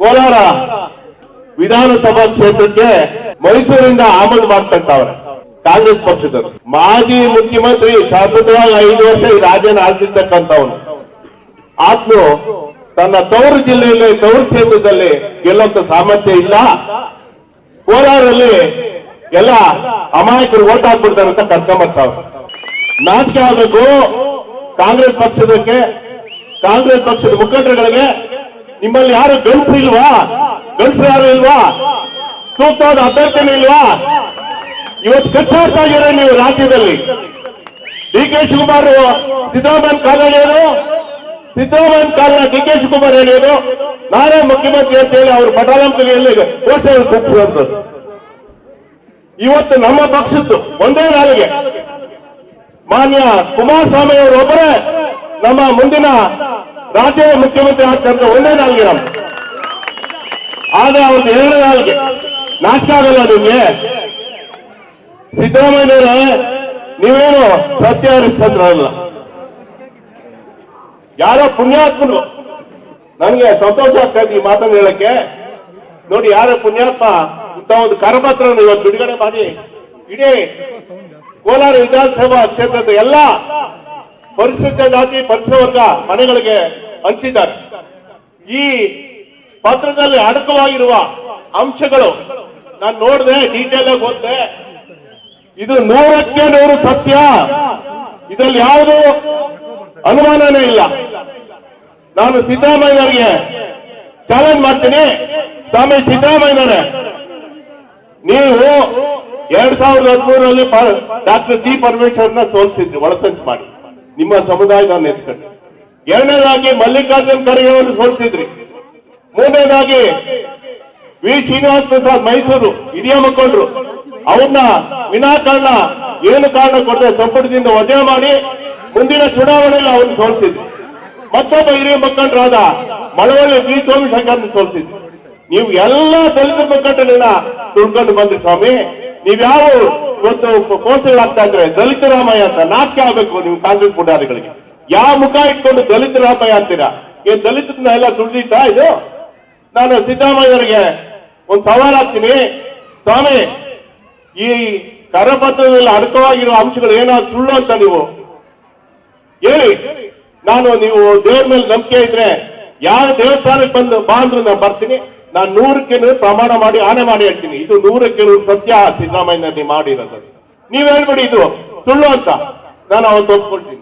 ಕೋಲಾರ ವಿಧಾನಸಭಾ ಕ್ಷೇತ್ರಕ್ಕೆ ಮೈಸೂರಿಂದ ಆಮದು ಮಾಡ್ತಕ್ಕವ್ರೆ ಕಾಂಗ್ರೆಸ್ ಪಕ್ಷದವರು. ಮಾಜಿ ಮುಖ್ಯಮಂತ್ರಿ ಶಾಶ್ವತವಾಗಿ ಐದು ವರ್ಷ ಈ ರಾಜ್ಯನ ಆಳ್ತಿರ್ತಕ್ಕಂಥವನು ಆತ್ನು ತನ್ನ ತವರು ಜಿಲ್ಲೆಯಲ್ಲಿ ತವರು ಕ್ಷೇತ್ರದಲ್ಲಿ ಗೆಲ್ಲುವಂತ ಸಾಮರ್ಥ್ಯ ಇಲ್ಲ. ಕೋಲಾರಲ್ಲಿ ಎಲ್ಲ ಅಮಾಯಕರು ಓಟ್ ಹಾಕ್ಬಿಡ್ತಾರೆ ಅಂತ ಕರ್ಕೊಂಬರ್ತಾವ ನಾಚಿಕೆ ಆಗಬೇಕು. ಕಾಂಗ್ರೆಸ್ ಪಕ್ಷದಕ್ಕೆ, ಕಾಂಗ್ರೆಸ್ ಪಕ್ಷದ ಮುಖಂಡರುಗಳಿಗೆ ನಿಮ್ಮಲ್ಲಿ ಯಾರು ಗಂಡಸು ಇಲ್ವಾ? ಗಂಡಸರು ಯಾರು ಇಲ್ವಾ? ಸೂಕ್ತವಾದ ಅಭ್ಯರ್ಥಿನೇ ಇಲ್ವಾ? ಇವತ್ತು ಕಚ್ಚಾಡ್ತಾ ಇದ್ದೀರಾ ನೀವು ರಾಜ್ಯದಲ್ಲಿ. ಡಿ ಕೆ ಶಿವಕುಮಾರ್, ಸಿದ್ದರಾಮಯ್ಯ ಕಾಲ ಹೇಳಿದ್ರು ಸಿದ್ದರಾಮಯ್ಯ ಕಾಲನ ಡಿ ಕೆ ಶಿವಕುಮಾರ್ ಹೇಳಿದ್ರು ನಾನೇ ಮುಖ್ಯಮಂತ್ರಿ ಅಂತ ಹೇಳಿ ಅವರು ಪಟಾಲಂಪಿಯಲ್ಲಿ ಘೋಷಣೆ ಕೂಪಿಸುವಂಥದ್ದು ಇವತ್ತು ನಮ್ಮ ಪಕ್ಷದ್ದು ಒಂದೇ ನಾಲಿಗೆ. ಮಾನ್ಯ ಕುಮಾರಸ್ವಾಮಿ ಅವರು ಒಬ್ಬರೇ. ನಮ್ಮ ಮುಂದಿನ ರಾಜ್ಯದ ಮುಖ್ಯಮಂತ್ರಿ ಆಗ್ತಕ್ಕಂಥ ಒಂದೇ ನಾಲ್ಗೆ ನಮ್ಮ ಆದ್ರೆ ಅವ್ರದ್ದು ಎರಡನೇ ನಾಲ್ಗೆ. ನಾಚಿಕೆ ಆಗಲ್ಲ ನಿಮ್ಗೆ? ಸಿದ್ದರಾಮಯ್ಯನವರೇ, ನೀವೇನು ಸತ್ಯ ಹರಿಶ್ಚಂದ್ರ ಅಲ್ಲ. ಯಾರೋ ಪುಣ್ಯಾತ್ಮರು, ನನಗೆ ಸಂತೋಷ ಆಗ್ತಾ ಈ ಮಾತನ್ನು ಹೇಳಕ್ಕೆ. ನೋಡಿ, ಯಾರೋ ಪುಣ್ಯಾತ್ಮ, ಇಂಥ ಒಂದು ಕರಪತ್ರವನ್ನು ಇವತ್ತು ಬಿಡುಗಡೆ ಮಾಡಿ, ಇಡೀ ಕೋಲಾರ ವಿಧಾನಸಭಾ ಕ್ಷೇತ್ರದ ಎಲ್ಲ ಪರಿಶಿಷ್ಟ ಜಾತಿ ಪರಿಶುವರ್ಗ ವರ್ಗ ಮನೆಗಳಿಗೆ ಹಂಚಿದ್ದಾರೆ. ಈ ಪತ್ರದಲ್ಲಿ ಅಡಕವಾಗಿರುವ ಅಂಶಗಳು ನಾನು ನೋಡಿದೆ ಡೀಟೇಲ್ ಆಗಿ ಓದಿದೆ. ಇದು ನೂರಕ್ಕೆ ನೂರು ಸತ್ಯ. ಇದರಲ್ಲಿ ಯಾವುದು ಅನುಮಾನನೇ ಇಲ್ಲ. ನಾನು ಸಿದ್ದರಾಮಯ್ಯನವರಿಗೆ ಚಾಲೆಂಜ್ ಮಾಡ್ತೀನಿ. ಸ್ವಾಮಿ ಸಿದ್ದರಾಮಯ್ಯನವರೇ, ನೀವು ಎರಡ್ ಸಾವಿರದ ಹದಿಮೂರರಲ್ಲಿ ಡಾಕ್ಟರ್ ಜಿ ಪರಮೇಶ್ವರ್ನ ಸೋಲಿಸಿದ್ರಿ, ಒಳಸಂಚು ಮಾಡಿ. ನಿಮ್ಮ ಸಮುದಾಯದ ಎತ್ಕೊಂಡು ಎರಡನೇದಾಗಿ ಮಲ್ಲಿಕಾರ್ಜುನ್ ಖರ್ಗೆ ಅವರು ಸೋಲಿಸಿದ್ರಿ. ಮೂರನೇದಾಗಿ ವಿ ಶ್ರೀನಿವಾಸ ಪ್ರಸಾದ್ ಮೈಸೂರು ಹಿರಿಯ ಮುಖಂಡರು. ಅವನ್ನ ವಿನಾಕಾರಣ ಏನು ಕಾರಣ ಕೊಟ್ಟರೆ ಸಂಪುಟದಿಂದ ವಜೆ ಮಾಡಿ ಮುಂದಿನ ಚುನಾವಣೆಯಲ್ಲಿ ಅವ್ರನ್ನ ಸೋಲಿಸಿದ್ರು. ಮತ್ತೊಬ್ಬ ಹಿರಿಯ ಮುಖಂಡರಾದ ಮಳವಳ್ಳಿ ಬಿ ಸೋಮಶೇಖರ್ ಸೋಲಿಸಿದ್ರು. ನೀವು ಎಲ್ಲ ದಲಿತ ಮುಖಂಡರನ್ನ ತುಳ್ಕೊಂಡು ಬಂದ್ರಿ ಸ್ವಾಮಿ. ನೀವ್ಯಾವ ಇವತ್ತು ಪೋಸ್ಟ್ಗಳಾಗ್ತಾ ಇದ್ರೆ ದಲಿತ ರಾಮಯ್ಯ ಅಂತ ನಾಚಿಕೆ ಆಗ್ಬೇಕು ನೀವು ಕಾಂಗ್ರೆಸ್ ಪುಡಾರಿಗಳಿಗೆ ಯಾವ ಮುಖ ಇಟ್ಕೊಂಡು ದಲಿತ ರಾಮಯ್ಯ ಅಂತೀರಾ? ಈ ದಲಿತರನ್ನ ಎಲ್ಲ ಸುಳಿದಿತ್ತಾ ಇದು? ನಾನು ಸಿದ್ದರಾಮಯ್ಯವರಿಗೆ ಒಂದು ಸವಾಲ್ ಹಾಕ್ತೀನಿ. ಸ್ವಾಮಿ, ಈ ಕರಪತ್ರದಲ್ಲಿ ಅಡಕವಾಗಿರುವ ಅಂಶಗಳು ಏನಾದ್ರು ಸುಳ್ಳು ಅಂತ ನೀವು ಹೇಳಿ. ನಾನು ನೀವು ದೇವ್ರ ಮೇಲೆ ನಂಬಿಕೆ ಇದ್ರೆ ಯಾವ ದೇವಸ್ಥಾನಕ್ಕೆ ಬಂದು ಬಾ ಅಂದ್ರು ನಾನು ಬರ್ತೀನಿ. ನಾನು ನೂರಕ್ಕೆ ನೂರು ಪ್ರಮಾಣ ಮಾಡಿ ಆನೆ ಮಾಡಿ ಹೇಳ್ತೀನಿ. ಇದು ನೂರಕ್ಕೆ ನೂರು ಸತ್ಯ ಸಿದ್ದರಾಮಯ್ಯ ನೀವು ಮಾಡಿರೋದು. ನೀವ್ ಹೇಳ್ಬಿಡಿ ಇದು ಸುಳ್ಳು ಅಂತ. ನಾನು ಅವತ್ತು ಒಪ್ಕೊಳ್ತೀನಿ.